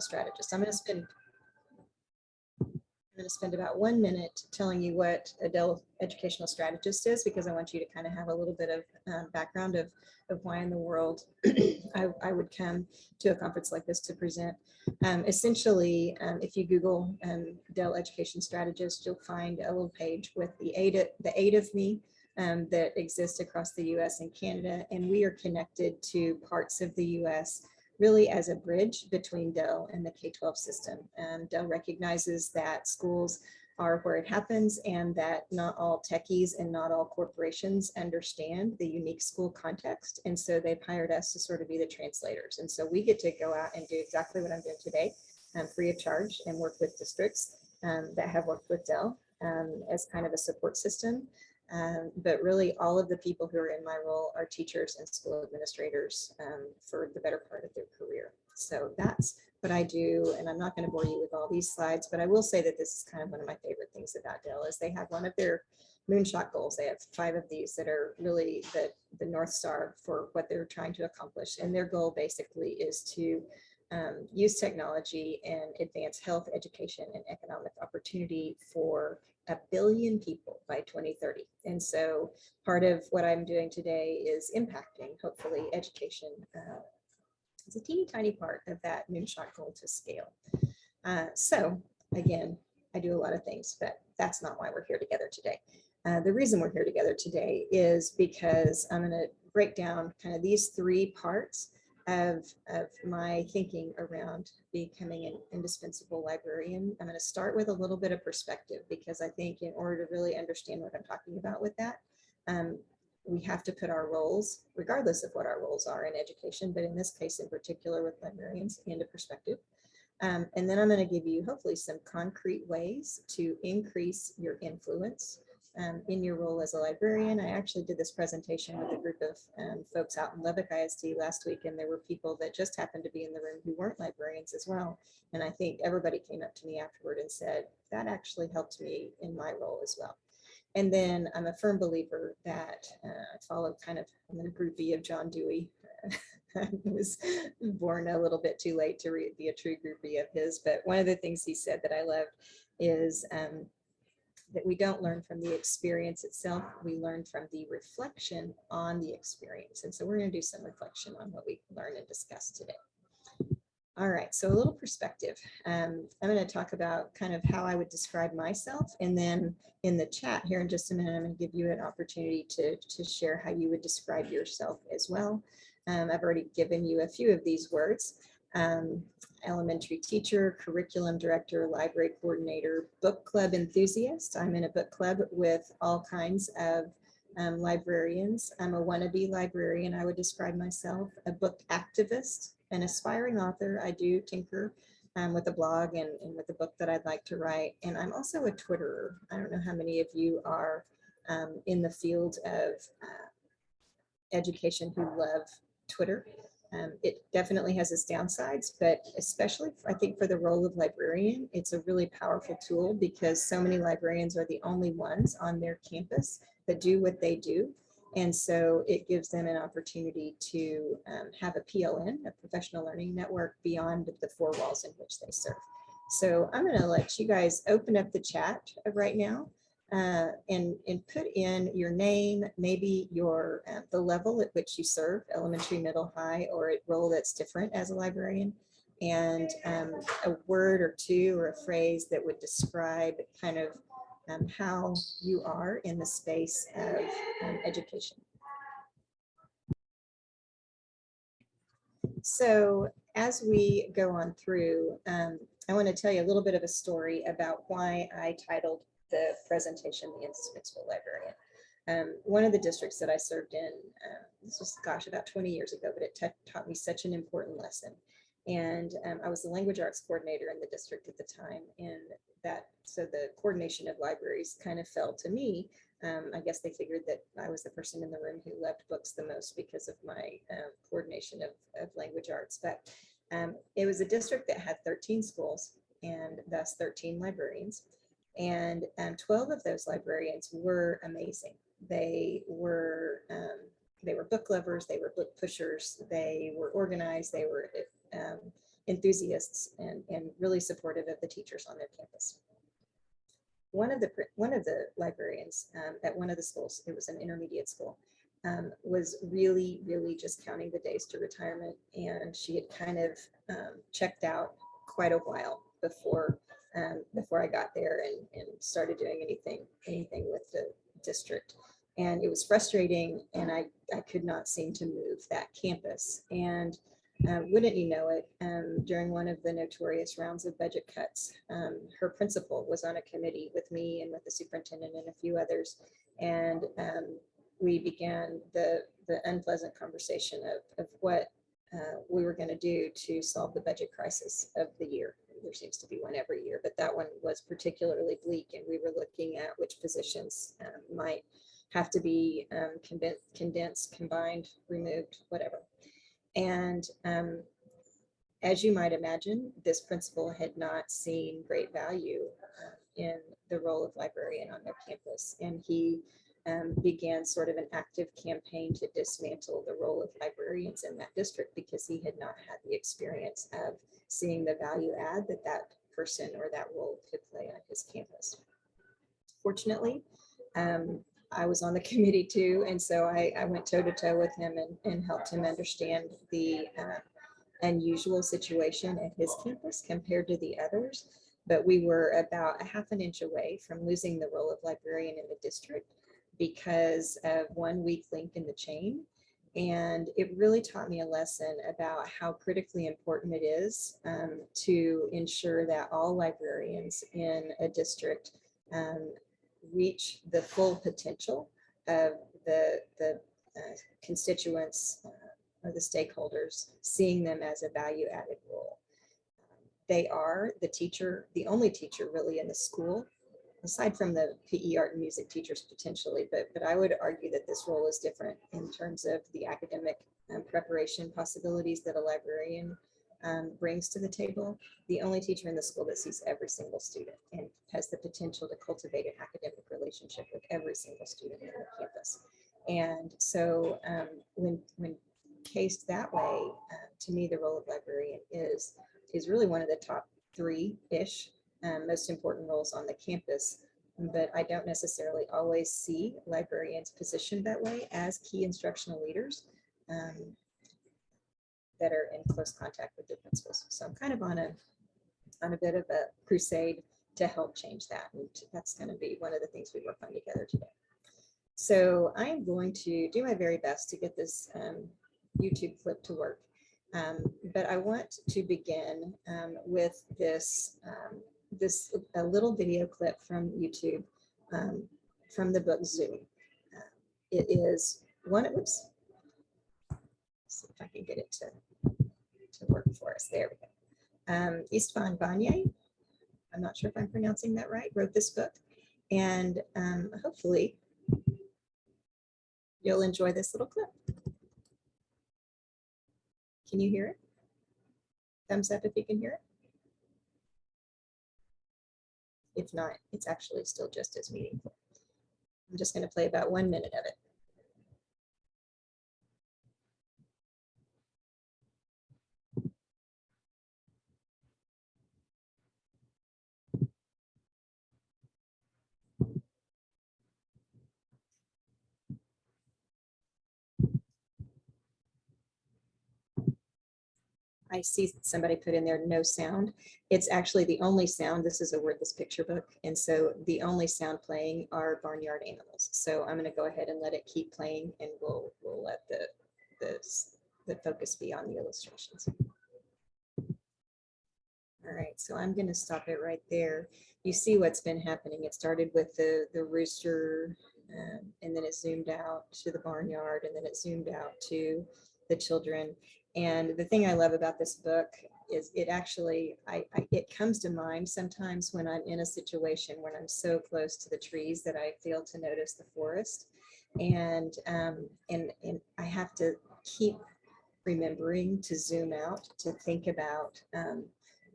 strategist. I'm going to spend I'm going to spend about one minute telling you what a Dell educational strategist is because I want you to kind of have a little bit of um, background of, of why in the world I, I would come to a conference like this to present. Um, essentially, um, if you Google um, Dell education strategist, you'll find a little page with the eight, of- the eight of me um, that exists across the US and Canada, and we are connected to parts of the US really as a bridge between Dell and the K-12 system. And Dell recognizes that schools are where it happens and that not all techies and not all corporations understand the unique school context. And so they've hired us to sort of be the translators. And so we get to go out and do exactly what I'm doing today, um, free of charge and work with districts um, that have worked with Dell um, as kind of a support system. Um, but really all of the people who are in my role are teachers and school administrators um, for the better part of their career. So that's what I do. And I'm not going to bore you with all these slides, but I will say that this is kind of one of my favorite things about Dell is they have one of their moonshot goals. They have five of these that are really the, the North Star for what they're trying to accomplish. And their goal basically is to um, use technology and advance health, education, and economic opportunity for a billion people by 2030. And so part of what I'm doing today is impacting, hopefully, education. Uh, it's a teeny tiny part of that moonshot goal to scale. Uh, so again, I do a lot of things, but that's not why we're here together today. Uh, the reason we're here together today is because I'm going to break down kind of these three parts of, of my thinking around becoming an indispensable librarian. I'm going to start with a little bit of perspective because I think in order to really understand what I'm talking about with that, um, we have to put our roles, regardless of what our roles are in education, but in this case in particular with librarians, into perspective. Um, and then I'm going to give you hopefully some concrete ways to increase your influence um, in your role as a librarian. I actually did this presentation with a group of um, folks out in Lubbock ISD last week, and there were people that just happened to be in the room who weren't librarians as well. And I think everybody came up to me afterward and said, that actually helped me in my role as well. And then I'm a firm believer that uh, I follow kind of, I'm a groupie of John Dewey. I was born a little bit too late to be a true groupie of his, but one of the things he said that I loved is um, that we don't learn from the experience itself, we learn from the reflection on the experience. And so we're going to do some reflection on what we learn and discuss today. All right, so a little perspective. Um, I'm going to talk about kind of how I would describe myself. And then in the chat here in just a minute, I'm going to give you an opportunity to, to share how you would describe yourself as well. Um, I've already given you a few of these words. Um, elementary teacher, curriculum director, library coordinator, book club enthusiast. I'm in a book club with all kinds of um, librarians. I'm a wannabe librarian, I would describe myself, a book activist, an aspiring author. I do tinker um, with a blog and, and with a book that I'd like to write. And I'm also a Twitterer. I don't know how many of you are um, in the field of uh, education who love Twitter. Um, it definitely has its downsides, but especially I think for the role of librarian, it's a really powerful tool because so many librarians are the only ones on their campus that do what they do. And so it gives them an opportunity to um, have a PLN, a professional learning network beyond the four walls in which they serve. So I'm going to let you guys open up the chat right now uh, and, and put in your name, maybe your uh, the level at which you serve, elementary, middle, high, or a role that's different as a librarian, and um, a word or two or a phrase that would describe kind of um, how you are in the space of um, education. So as we go on through, um, I want to tell you a little bit of a story about why I titled the presentation, The Indispensable Librarian. Um, one of the districts that I served in, uh, this was, gosh, about 20 years ago, but it taught me such an important lesson. And um, I was the language arts coordinator in the district at the time. And that, so the coordination of libraries kind of fell to me. Um, I guess they figured that I was the person in the room who loved books the most because of my um, coordination of, of language arts. But um, it was a district that had 13 schools and thus 13 librarians. And um, 12 of those librarians were amazing. They were um, they were book lovers, they were book pushers, they were organized, they were um, enthusiasts and, and really supportive of the teachers on their campus. One of the, one of the librarians um, at one of the schools, it was an intermediate school, um, was really, really just counting the days to retirement. And she had kind of um, checked out quite a while before, um, before I got there and, and started doing anything, anything with the district. And it was frustrating and I, I could not seem to move that campus. And uh, wouldn't you know it, um, during one of the notorious rounds of budget cuts, um, her principal was on a committee with me and with the superintendent and a few others. And um, we began the, the unpleasant conversation of, of what uh, we were going to do to solve the budget crisis of the year. There seems to be one every year, but that one was particularly bleak and we were looking at which positions um, might have to be um, condensed, combined, removed, whatever. And um, as you might imagine, this principal had not seen great value uh, in the role of librarian on their campus. And he um, began sort of an active campaign to dismantle the role of librarians in that district because he had not had the experience of seeing the value add that that person or that role could play on his campus. Fortunately, um, I was on the committee too, and so I, I went toe to toe with him and, and helped him understand the uh, unusual situation at his campus compared to the others. But we were about a half an inch away from losing the role of librarian in the district because of one weak link in the chain. And it really taught me a lesson about how critically important it is um, to ensure that all librarians in a district um, reach the full potential of the, the uh, constituents uh, or the stakeholders, seeing them as a value added role. They are the teacher, the only teacher really in the school, aside from the PE art and music teachers potentially, but, but I would argue that this role is different in terms of the academic um, preparation possibilities that a librarian um, brings to the table, the only teacher in the school that sees every single student and has the potential to cultivate an academic relationship with every single student on the campus. And so um, when, when cased that way, uh, to me, the role of librarian is, is really one of the top three-ish um, most important roles on the campus. But I don't necessarily always see librarians positioned that way as key instructional leaders. Um, that are in close contact with the principals. So I'm kind of on a on a bit of a crusade to help change that. And that's going to be one of the things we work on together today. So I'm going to do my very best to get this um, YouTube clip to work. Um, but I want to begin um, with this, um, this a little video clip from YouTube um, from the book Zoom. Uh, it is one, oops, see if I can get it to, to work for us. There we go. Um, Istvan Banyai, I'm not sure if I'm pronouncing that right, wrote this book. And um, hopefully you'll enjoy this little clip. Can you hear it? Thumbs up if you can hear it. If not, it's actually still just as meaningful. I'm just going to play about one minute of it. I see somebody put in there, no sound. It's actually the only sound. This is a wordless picture book. And so the only sound playing are barnyard animals. So I'm going to go ahead and let it keep playing and we'll, we'll let the, the, the focus be on the illustrations. All right, so I'm going to stop it right there. You see what's been happening. It started with the, the rooster um, and then it zoomed out to the barnyard and then it zoomed out to the children. And the thing I love about this book is it actually, I, I, it comes to mind sometimes when I'm in a situation when I'm so close to the trees that I fail to notice the forest. And, um, and, and I have to keep remembering to zoom out, to think about um,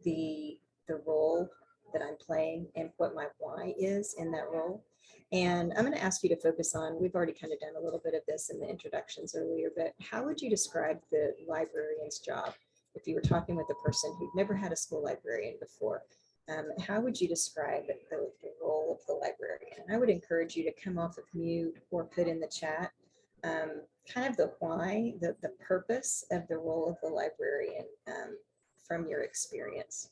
the, the role that I'm playing and what my why is in that role. And I'm going to ask you to focus on, we've already kind of done a little bit of this in the introductions earlier, but how would you describe the librarian's job if you were talking with a person who'd never had a school librarian before, um, how would you describe the, the role of the librarian? And I would encourage you to come off of mute or put in the chat um, kind of the why, the, the purpose of the role of the librarian um, from your experience.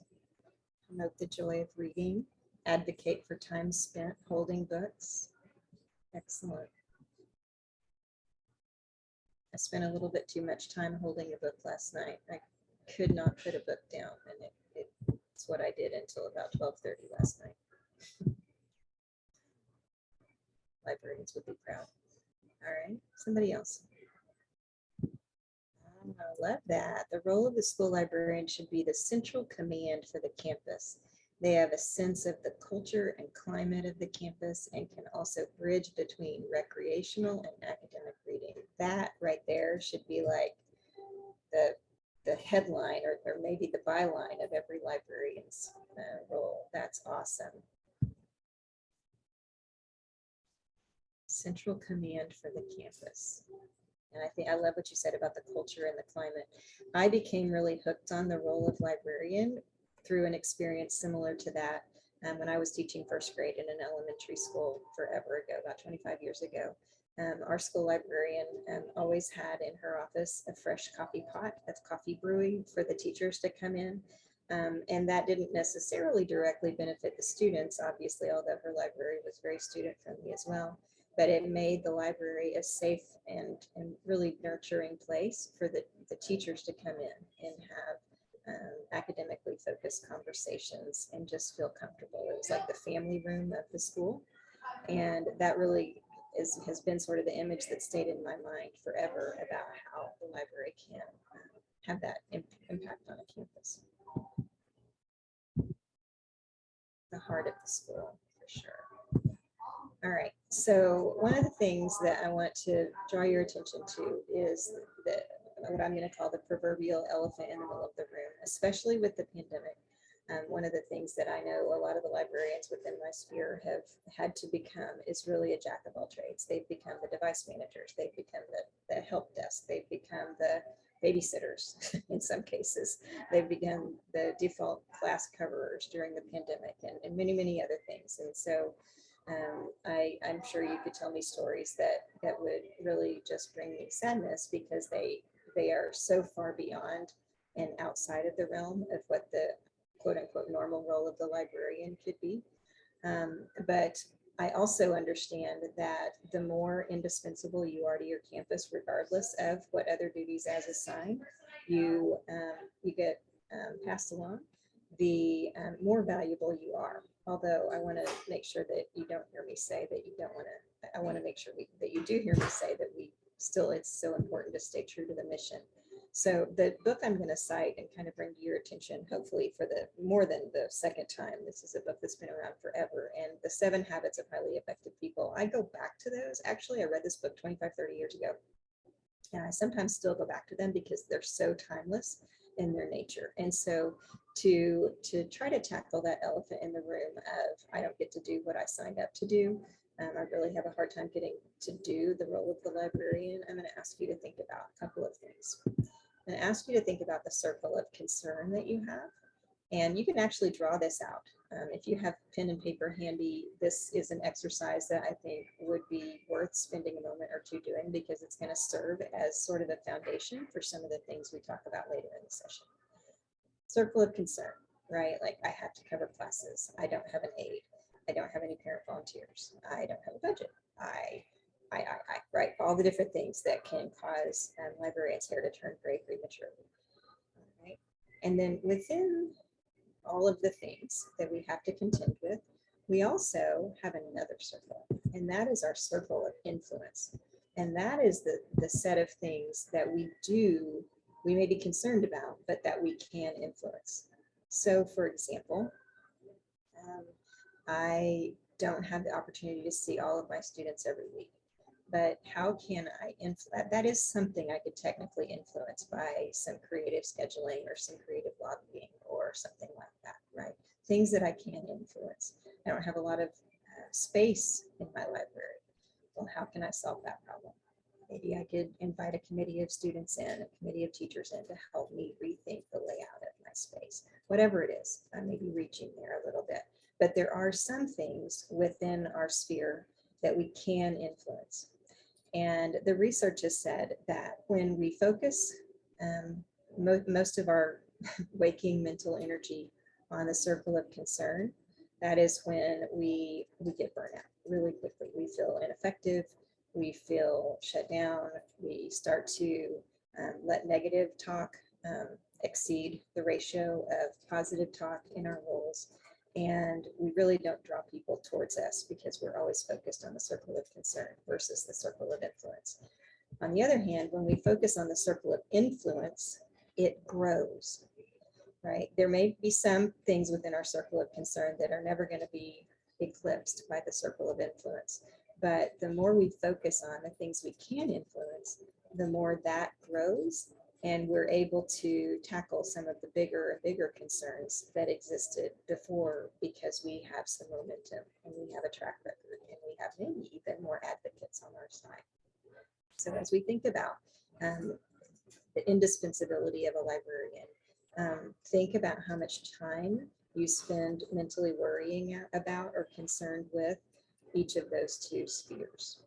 Promote the joy of reading, advocate for time spent holding books. Excellent. I spent a little bit too much time holding a book last night. I could not put a book down and it, it, it's what I did until about 12.30 last night. Librarians would be proud. All right, somebody else. Ah, I love that. The role of the school librarian should be the central command for the campus. They have a sense of the culture and climate of the campus and can also bridge between recreational and academic reading. That right there should be like the, the headline or, or maybe the byline of every librarian's uh, role. That's awesome. Central command for the campus. And I think I love what you said about the culture and the climate. I became really hooked on the role of librarian through an experience similar to that um, when I was teaching first grade in an elementary school forever ago, about 25 years ago. Um, our school librarian um, always had in her office a fresh coffee pot of coffee brewing for the teachers to come in. Um, and that didn't necessarily directly benefit the students, obviously, although her library was very student friendly as well. But it made the library a safe and, and really nurturing place for the, the teachers to come in and have um, academically focused conversations and just feel comfortable. It was like the family room of the school. And that really is, has been sort of the image that stayed in my mind forever about how the library can um, have that imp impact on a campus. The heart of the school, for sure. All right, so one of the things that I want to draw your attention to is the what I'm going to call the proverbial elephant in the middle of the room, especially with the pandemic. Um, one of the things that I know a lot of the librarians within my sphere have had to become is really a jack of all trades. They've become the device managers. They've become the, the help desk. They've become the babysitters in some cases. They've become the default class coverers during the pandemic and, and many, many other things. And so um, I, I'm sure you could tell me stories that, that would really just bring me sadness because they they are so far beyond and outside of the realm of what the quote unquote normal role of the librarian could be. Um, but I also understand that the more indispensable you are to your campus, regardless of what other duties as assigned, you, um, you get um, passed along, the um, more valuable you are. Although I want to make sure that you don't hear me say that you don't want to, I want to make sure we, that you do hear me say that we still it's so important to stay true to the mission. So the book I'm going to cite and kind of bring to your attention, hopefully for the more than the second time, this is a book that's been around forever and the seven habits of highly effective people. I go back to those. Actually, I read this book 25, 30 years ago. And I sometimes still go back to them because they're so timeless in their nature. And so to, to try to tackle that elephant in the room of I don't get to do what I signed up to do, um, I really have a hard time getting to do the role of the librarian. I'm going to ask you to think about a couple of things. I'm going to ask you to think about the circle of concern that you have. And you can actually draw this out. Um, if you have pen and paper handy, this is an exercise that I think would be worth spending a moment or two doing because it's going to serve as sort of a foundation for some of the things we talk about later in the session. Circle of concern, right? Like I have to cover classes. I don't have an aide. I don't have any parent volunteers. I don't have a budget. I, I, I, I right? All the different things that can cause um, librarians' hair to turn gray prematurely. And then within all of the things that we have to contend with, we also have another circle, and that is our circle of influence. And that is the, the set of things that we do, we may be concerned about, but that we can influence. So for example, um, I don't have the opportunity to see all of my students every week. But how can I influence? That is something I could technically influence by some creative scheduling or some creative lobbying or something like that, right? Things that I can influence. I don't have a lot of uh, space in my library. Well, how can I solve that problem? Maybe I could invite a committee of students in, a committee of teachers in to help me rethink the layout of my space, whatever it is. I may be reaching there a little bit, but there are some things within our sphere that we can influence. And the research has said that when we focus um, mo most of our waking mental energy on the circle of concern, that is when we, we get burnout really quickly. We feel ineffective, we feel shut down, we start to um, let negative talk um, exceed the ratio of positive talk in our roles. And we really don't draw people towards us because we're always focused on the circle of concern versus the circle of influence. On the other hand, when we focus on the circle of influence, it grows, right? There may be some things within our circle of concern that are never going to be eclipsed by the circle of influence. But the more we focus on the things we can influence, the more that grows and we're able to tackle some of the bigger bigger concerns that existed before because we have some momentum and we have a track record and we have maybe even more advocates on our side. So as we think about um, the indispensability of a librarian, um, think about how much time you spend mentally worrying about or concerned with each of those two spheres.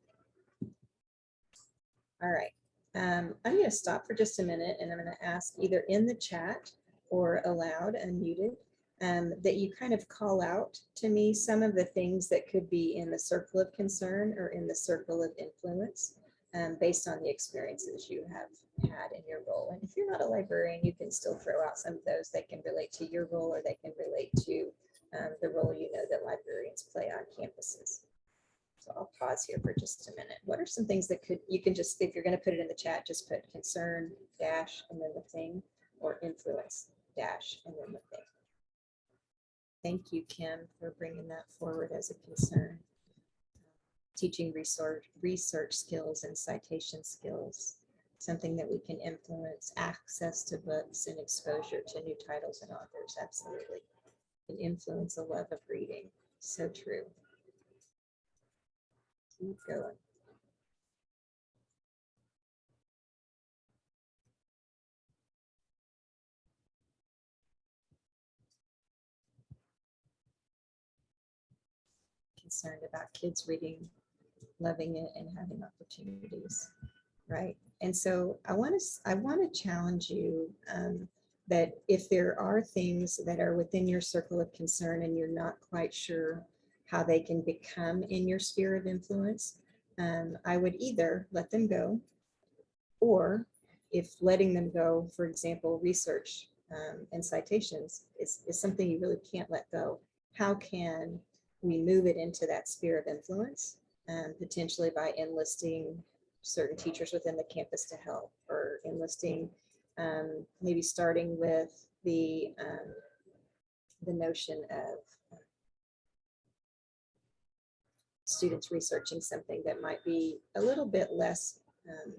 All right, um, I'm going to stop for just a minute and I'm going to ask either in the chat or aloud, unmuted, um, that you kind of call out to me some of the things that could be in the circle of concern or in the circle of influence um, based on the experiences you have had in your role. And if you're not a librarian, you can still throw out some of those that can relate to your role or they can relate to um, the role you know that librarians play on campuses. So I'll pause here for just a minute. What are some things that could, you can just, if you're going to put it in the chat, just put concern dash and then the thing or influence dash and then the thing. Thank you, Kim, for bringing that forward as a concern. Teaching research, research skills and citation skills, something that we can influence, access to books and exposure to new titles and authors, absolutely. Can influence a love of reading, so true keep going. Concerned about kids reading, loving it, and having opportunities, right? And so I want to I want to challenge you um, that if there are things that are within your circle of concern and you're not quite sure how they can become in your sphere of influence, um, I would either let them go or if letting them go, for example, research um, and citations is, is something you really can't let go. How can we move it into that sphere of influence, um, potentially by enlisting certain teachers within the campus to help or enlisting, um, maybe starting with the, um, the notion of students researching something that might be a little bit less um,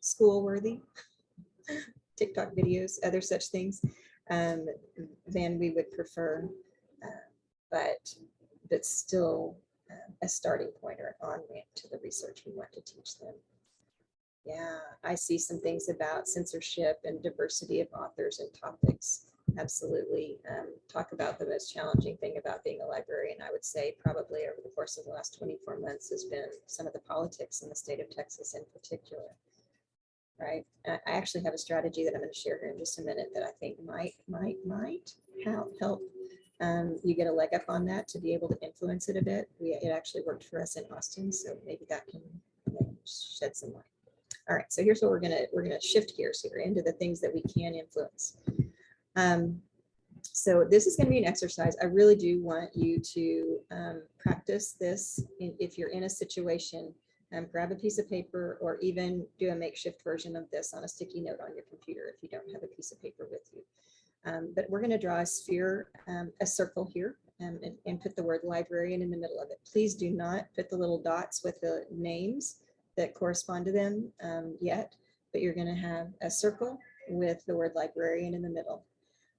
school worthy, TikTok videos, other such things, um, than we would prefer, uh, but, but still uh, a starting point or on-ramp to the research we want to teach them. Yeah, I see some things about censorship and diversity of authors and topics absolutely um, talk about the most challenging thing about being a librarian, I would say probably over the course of the last 24 months has been some of the politics in the state of Texas in particular. Right. I actually have a strategy that I'm going to share here in just a minute that I think might, might, might help, help um, you get a leg up on that to be able to influence it a bit. We, it actually worked for us in Austin, so maybe that can shed some light. All right, so here's what we're gonna we're gonna shift gears here into the things that we can influence. Um, so this is going to be an exercise. I really do want you to um, practice this. If you're in a situation, um, grab a piece of paper or even do a makeshift version of this on a sticky note on your computer if you don't have a piece of paper with you. Um, but we're going to draw a sphere, um, a circle here um, and, and put the word librarian in the middle of it. Please do not put the little dots with the names that correspond to them um, yet, but you're going to have a circle with the word librarian in the middle.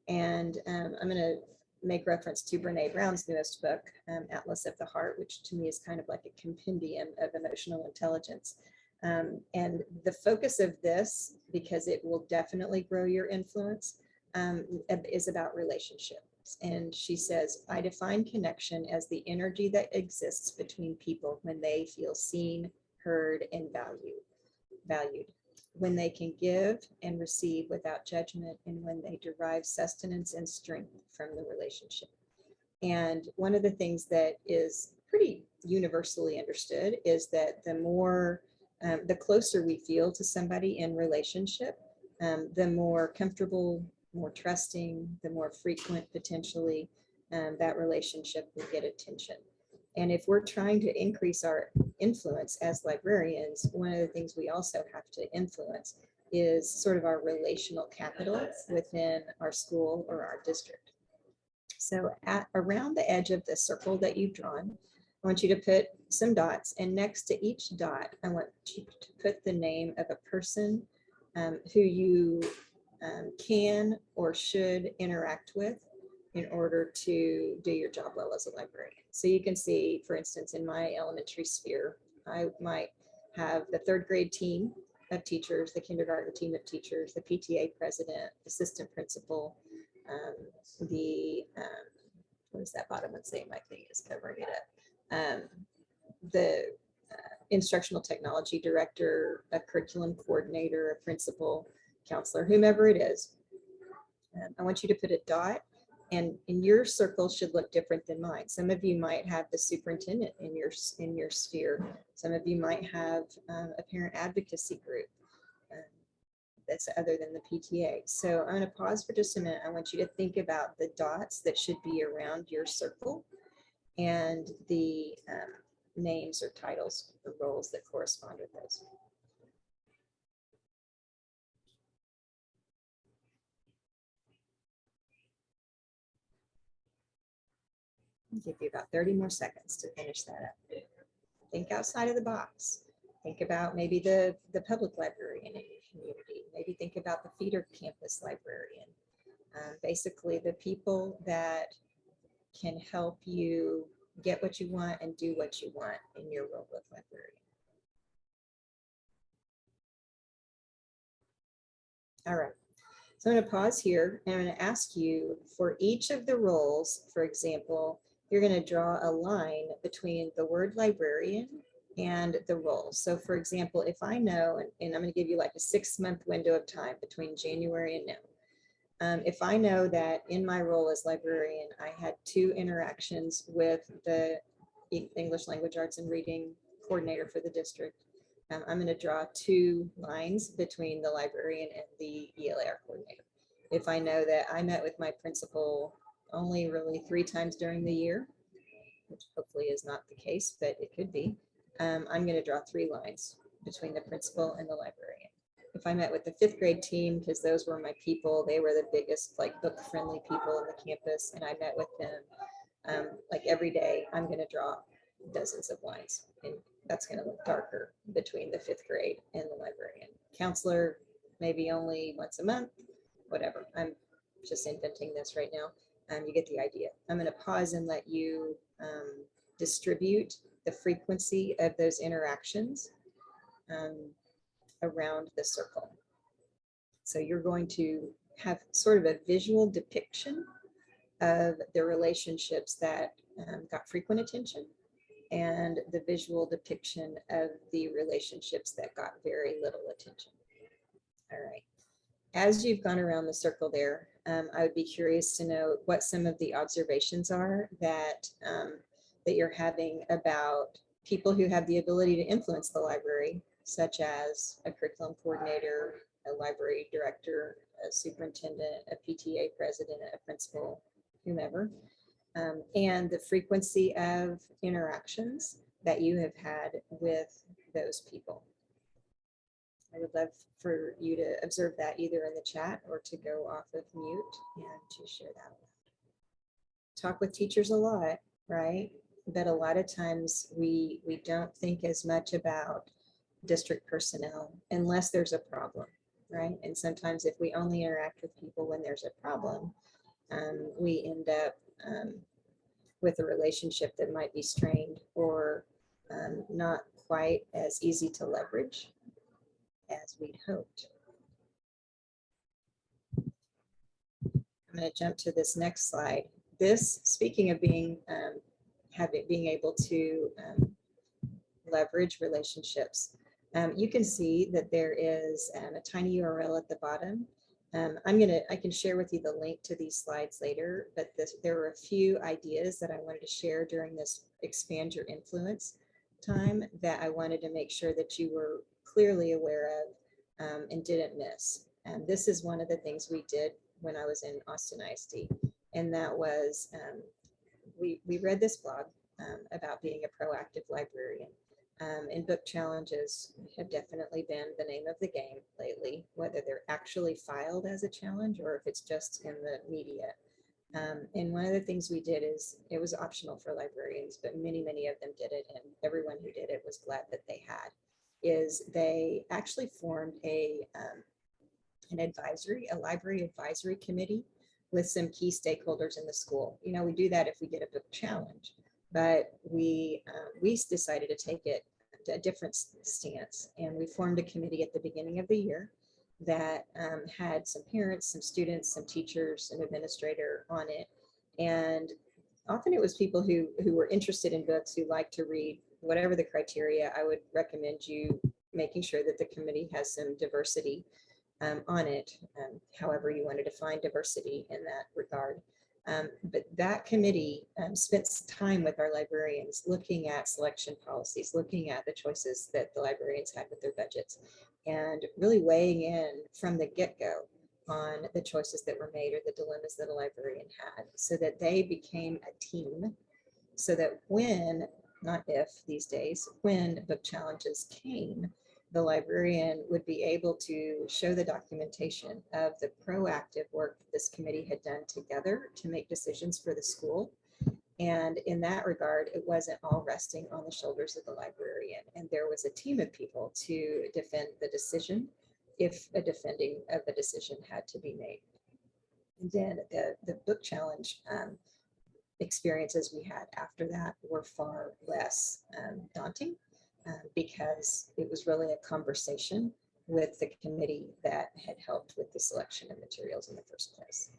And um, I'm going to make reference to Brene Brown's newest book, um, Atlas of the Heart, which to me is kind of like a compendium of emotional intelligence. Um, and the focus of this, because it will definitely grow your influence, um, is about relationships. And she says, I define connection as the energy that exists between people when they feel seen, heard, and valued. Valued. When they can give and receive without judgment, and when they derive sustenance and strength from the relationship. And one of the things that is pretty universally understood is that the more, um, the closer we feel to somebody in relationship, um, the more comfortable, more trusting, the more frequent potentially um, that relationship will get attention. And if we're trying to increase our influence as librarians, one of the things we also have to influence is sort of our relational capital within our school or our district. So at around the edge of the circle that you've drawn, I want you to put some dots and next to each dot, I want you to put the name of a person um, who you um, can or should interact with in order to do your job well as a librarian. So you can see, for instance, in my elementary sphere, I might have the third grade team of teachers, the kindergarten team of teachers, the PTA president, assistant principal, um, the, um, what is that bottom one saying? My thing is covering it up. Um, the uh, instructional technology director, a curriculum coordinator, a principal, counselor, whomever it is. Um, I want you to put a dot and your circle should look different than mine. Some of you might have the superintendent in your in your sphere. Some of you might have um, a parent advocacy group um, that's other than the PTA. So I'm going to pause for just a minute. I want you to think about the dots that should be around your circle and the um, names or titles, or roles that correspond with those. Give you about 30 more seconds to finish that up. Think outside of the box. Think about maybe the, the public library in your community. Maybe think about the feeder campus librarian. Um, basically, the people that can help you get what you want and do what you want in your role with librarian. All right. So I'm going to pause here and I'm going to ask you for each of the roles, for example, you're going to draw a line between the word librarian and the role. So for example, if I know, and, and I'm going to give you like a six month window of time between January and now. Um, if I know that in my role as librarian, I had two interactions with the English language arts and reading coordinator for the district, um, I'm going to draw two lines between the librarian and the ELAR coordinator. If I know that I met with my principal only really three times during the year, which hopefully is not the case, but it could be. Um, I'm going to draw three lines between the principal and the librarian. If I met with the fifth grade team, because those were my people, they were the biggest like book friendly people on the campus, and I met with them um, like every day, I'm going to draw dozens of lines. And that's going to look darker between the fifth grade and the librarian. Counselor, maybe only once a month, whatever. I'm just inventing this right now um, you get the idea. I'm going to pause and let you um, distribute the frequency of those interactions um, around the circle. So you're going to have sort of a visual depiction of the relationships that um, got frequent attention and the visual depiction of the relationships that got very little attention. All right. As you've gone around the circle there, um, I would be curious to know what some of the observations are that um, that you're having about people who have the ability to influence the library, such as a curriculum coordinator, a library director, a superintendent, a PTA president, a principal, whomever, um, and the frequency of interactions that you have had with those people. I would love for you to observe that either in the chat or to go off of mute and to share that. Talk with teachers a lot, right? But a lot of times we we don't think as much about district personnel unless there's a problem, right? And sometimes if we only interact with people when there's a problem, um, we end up um, with a relationship that might be strained or um, not quite as easy to leverage as we'd hoped. I'm going to jump to this next slide. This, speaking of being, um, having, being able to um, leverage relationships, um, you can see that there is um, a tiny URL at the bottom. Um, I'm gonna, I can share with you the link to these slides later, but this, there were a few ideas that I wanted to share during this expand your influence time that I wanted to make sure that you were clearly aware of um, and didn't miss. And this is one of the things we did when I was in Austin ISD. And that was, um, we, we read this blog um, about being a proactive librarian. Um, and book challenges have definitely been the name of the game lately, whether they're actually filed as a challenge or if it's just in the media. Um, and one of the things we did is it was optional for librarians, but many, many of them did it. And everyone who did it was glad that they had, is they actually formed a, um, an advisory, a library advisory committee with some key stakeholders in the school. You know, we do that if we get a book challenge but we um, we decided to take it a different stance and we formed a committee at the beginning of the year that um, had some parents some students some teachers an administrator on it and often it was people who who were interested in books who liked to read whatever the criteria i would recommend you making sure that the committee has some diversity um, on it um, however you want to define diversity in that regard. Um, but that committee um, spent time with our librarians looking at selection policies, looking at the choices that the librarians had with their budgets, and really weighing in from the get-go on the choices that were made or the dilemmas that a librarian had so that they became a team so that when, not if these days, when book challenges came, the librarian would be able to show the documentation of the proactive work this committee had done together to make decisions for the school. And in that regard, it wasn't all resting on the shoulders of the librarian. And there was a team of people to defend the decision if a defending of the decision had to be made. And then the, the book challenge um, experiences we had after that were far less um, daunting um, because it was really a conversation with the committee that had helped with the selection of materials in the first place.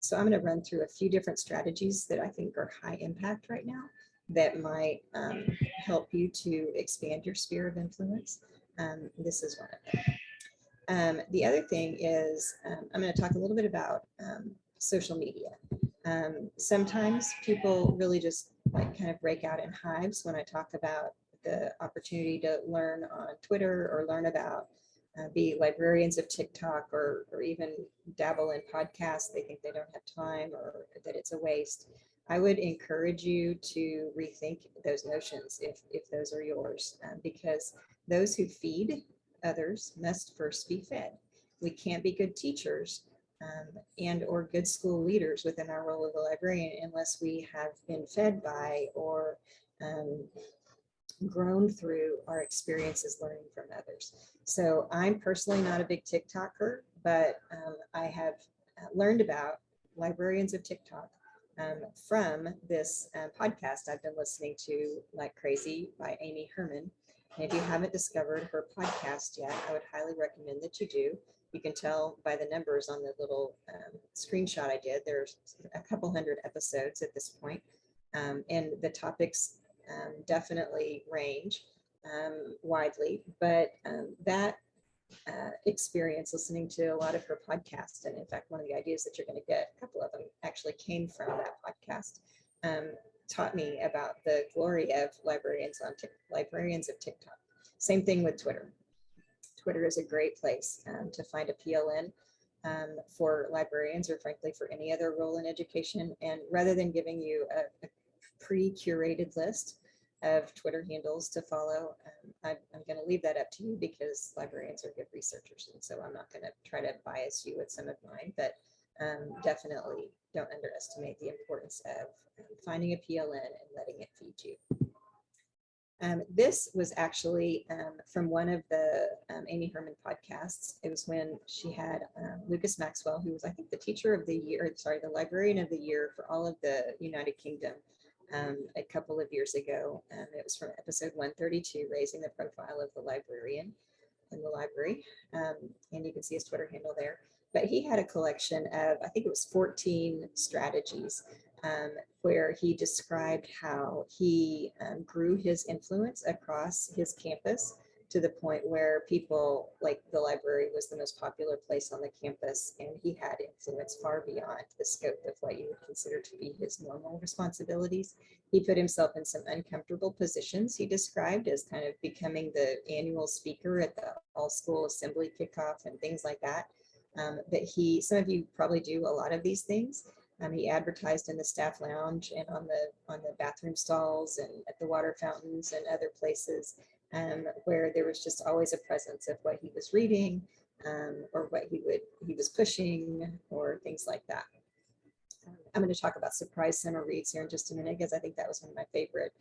So I'm going to run through a few different strategies that I think are high impact right now that might um, help you to expand your sphere of influence. Um, this is one of them. Um, the other thing is um, I'm going to talk a little bit about um, social media. Um, sometimes people really just like kind of break out in hives when I talk about the opportunity to learn on Twitter or learn about uh, be librarians of TikTok or, or even dabble in podcasts. They think they don't have time or that it's a waste. I would encourage you to rethink those notions if, if those are yours, um, because those who feed others must first be fed. We can't be good teachers um, and or good school leaders within our role of the librarian unless we have been fed by or um, grown through our experiences learning from others. So I'm personally not a big TikToker, but um, I have uh, learned about librarians of TikTok um, from this uh, podcast I've been listening to like crazy by Amy Hermon. And if you haven't discovered her podcast yet, I would highly recommend that you do. You can tell by the numbers on the little um, screenshot I did. There's a couple hundred episodes at this point. Um, and the topics um, definitely range um, widely, but um, that uh, experience listening to a lot of her podcasts, and in fact, one of the ideas that you're going to get, a couple of them actually came from that podcast, um, taught me about the glory of librarians on librarians of TikTok. Same thing with Twitter. Twitter is a great place um, to find a PLN um, for librarians or frankly for any other role in education. And rather than giving you a, a pre-curated list of Twitter handles to follow. Um, I, I'm going to leave that up to you because librarians are good researchers. And so I'm not going to try to bias you with some of mine, but um, definitely don't underestimate the importance of um, finding a PLN and letting it feed you. Um, this was actually um, from one of the um, Amy Hermon podcasts. It was when she had um, Lucas Maxwell, who was, I think, the teacher of the year, sorry, the librarian of the year for all of the United Kingdom um, a couple of years ago. Um, it was from episode 132, Raising the Profile of the Librarian in the Library. And you can see his Twitter handle there. but he had a collection of, I think it was 14 strategies um, where he described how he um, grew his influence across his campus to the point where people like the library was the most popular place on the campus and he had influence far beyond the scope of what you would consider to be his normal responsibilities. He put himself in some uncomfortable positions he described as kind of becoming the annual speaker at the all school assembly kickoff and things like that. Um, but he, some of you probably do a lot of these things. Um, he advertised in the staff lounge and on the on the bathroom stalls and at the water fountains and other places um, where there was just always a presence of what he was reading um, or what he would he was pushing or things like that. Um, I'm going to talk about surprise summer reads here in just a minute because I think that was one of my favorite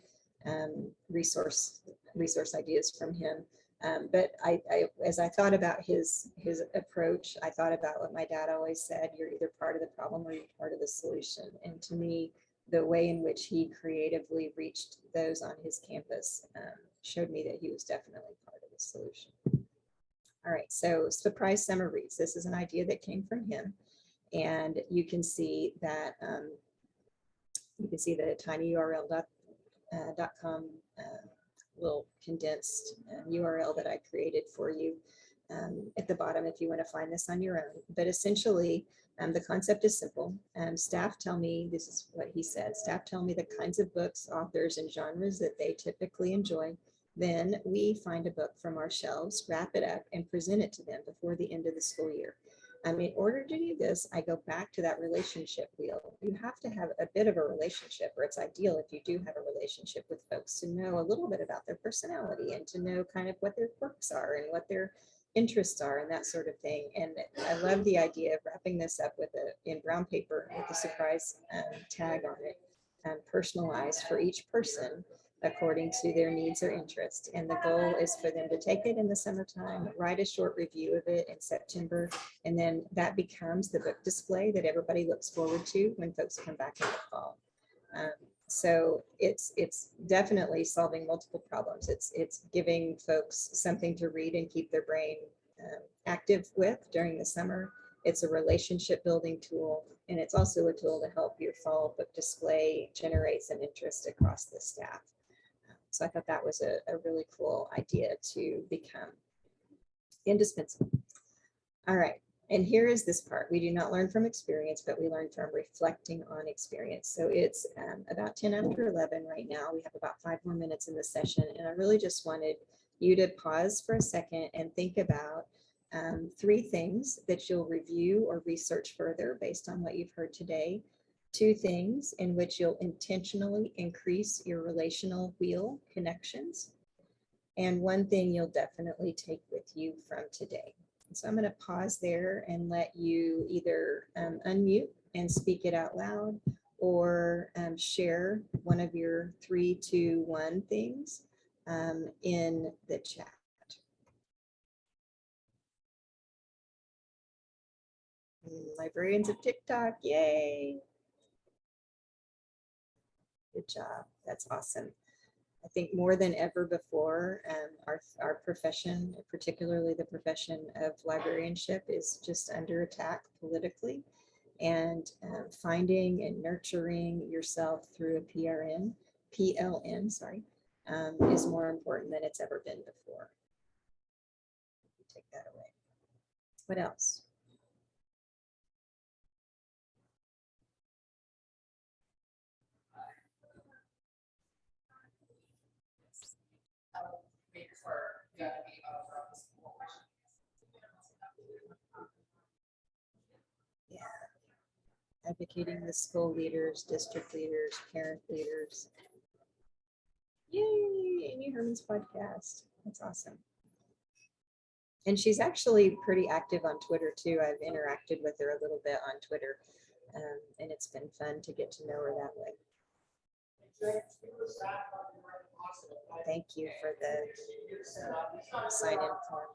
um, resource resource ideas from him. Um, but I, I, as I thought about his his approach, I thought about what my dad always said: "You're either part of the problem or you're part of the solution." And to me, the way in which he creatively reached those on his campus um, showed me that he was definitely part of the solution. All right, so surprise summer reads. This is an idea that came from him. And you can see that um, you can see the tinyurl.com uh, uh, little condensed URL that I created for you um, at the bottom if you want to find this on your own. But essentially, um, the concept is simple. Um, staff tell me, this is what he said, staff tell me the kinds of books, authors, and genres that they typically enjoy. Then we find a book from our shelves, wrap it up, and present it to them before the end of the school year. Um, in order to do this, I go back to that relationship wheel. You have to have a bit of a relationship, or it's ideal if you do have a relationship with folks to know a little bit about their personality and to know kind of what their quirks are and what their interests are and that sort of thing. And I love the idea of wrapping this up with a in brown paper with a surprise um, tag on it, um, personalized for each person according to their needs or interests. And the goal is for them to take it in the summertime, write a short review of it in September, and then that becomes the book display that everybody looks forward to when folks come back in the fall. Um, so it's it's definitely solving multiple problems. It's it's giving folks something to read and keep their brain um, active with during the summer. It's a relationship building tool, and it's also a tool to help your fall book display generate some interest across the staff. So I thought that was a, a really cool idea to become indispensable. All right, and here is this part. We do not learn from experience, but we learn from reflecting on experience. So it's um, about 10 after 11 right now. We have about five more minutes in the session. And I really just wanted you to pause for a second and think about um, three things that you'll review or research further based on what you've heard today two things in which you'll intentionally increase your relational wheel connections, and one thing you'll definitely take with you from today. So I'm going to pause there and let you either um, unmute and speak it out loud or um, share one of your three, two, one things um, in the chat. Librarians of TikTok, yay! Good job. That's awesome. I think more than ever before, um, our, our profession, particularly the profession of librarianship is just under attack politically and um, finding and nurturing yourself through a PRN, PLN, sorry, um, is more important than it's ever been before. Take that away. What else? Advocating the school leaders, district leaders, parent leaders. Yay, Amy Hermon's podcast. That's awesome. And she's actually pretty active on Twitter too. I've interacted with her a little bit on Twitter um, and it's been fun to get to know her that way. Thank you for the uh, sign in form.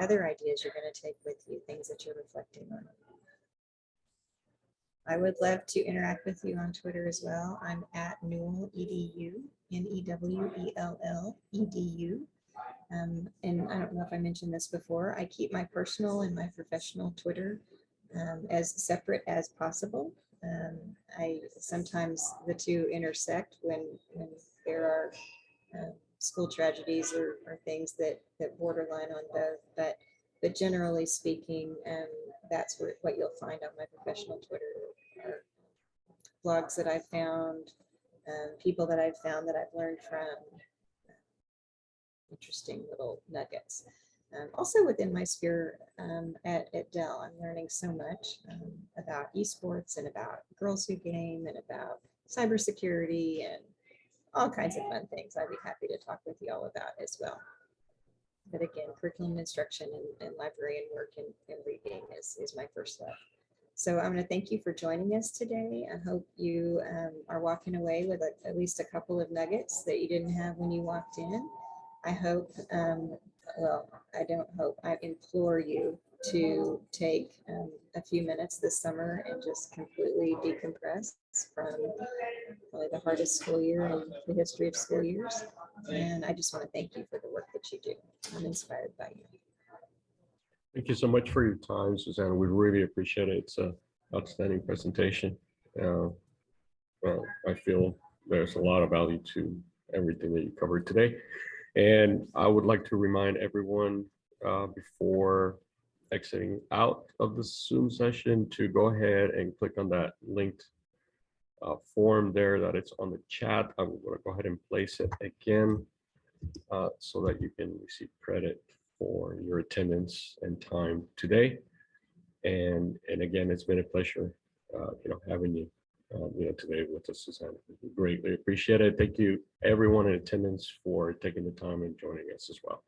Other ideas you're going to take with you, things that you're reflecting on. I would love to interact with you on Twitter as well. I'm at Newell EDU, N-E-W-E-L-L E-D-U. Um, and I don't know if I mentioned this before, I keep my personal and my professional Twitter um, as separate as possible. Um, I sometimes the two intersect when when there are uh, school tragedies or, or things that that borderline on both. But but generally speaking, um, that's what, what you'll find on my professional Twitter blogs that I've found, um, people that I've found that I've learned from, interesting little nuggets. Um, also within my sphere um, at, at Dell, I'm learning so much um, about esports and about girls who game and about cybersecurity and all kinds of fun things I'd be happy to talk with you all about as well. But again, curriculum instruction and, library and librarian work and, and reading is, is my first love. So I'm going to thank you for joining us today. I hope you um, are walking away with a, at least a couple of nuggets that you didn't have when you walked in. I hope, um, well, I don't hope, I implore you to take um, a few minutes this summer and just completely decompress from probably the hardest school year in the history of school years. And I just want to thank you for the work that you do. I'm inspired by you. Thank you so much for your time, Susanna. We really appreciate it. It's a outstanding presentation. Uh, well, I feel there's a lot of value to everything that you covered today. And I would like to remind everyone uh, before exiting out of the Zoom session to go ahead and click on that linked uh, form there that it's on the chat. I'm going to go ahead and place it again uh, so that you can receive credit for your attendance and time today. And, and again, it's been a pleasure, uh, you know, having you, uh, you know, today with us, Susanna. Greatly appreciate it. Thank you, everyone in attendance for taking the time and joining us as well.